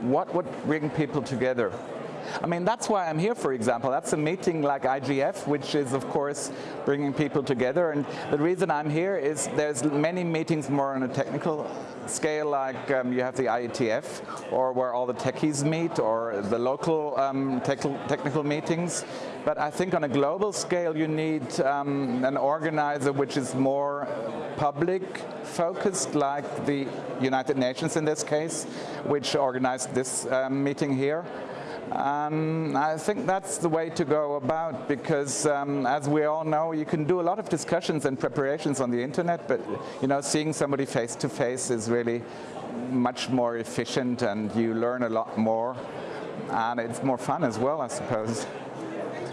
what would bring people together? I mean, that's why I'm here, for example. That's a meeting like IGF, which is, of course, bringing people together. And the reason I'm here is there's many meetings more on a technical scale, like um, you have the IETF, or where all the techies meet, or the local um, te technical meetings. But I think on a global scale, you need um, an organizer which is more public focused, like the United Nations in this case, which organized this um, meeting here. Um, I think that's the way to go about because um, as we all know you can do a lot of discussions and preparations on the internet but you know seeing somebody face to face is really much more efficient and you learn a lot more and it's more fun as well I suppose.